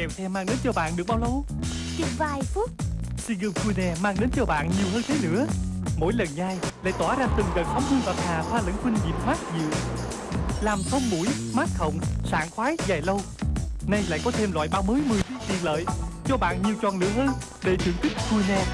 kèo theo mang đến cho bạn được bao lâu? Chừng vài phút. Seagull Cune mang đến cho bạn nhiều hơn thế nữa. Mỗi lần nhai lại tỏa ra từng đợt sóng hương bạc hà pha lẫn khuynh diệp mát dịu. Làm thông mũi, mát họng, sảng khoái dài lâu. Nay lại có thêm loại bao mới 10 tiện lợi Cho bạn nhiều chọn lựa hơn để thưởng thức Cune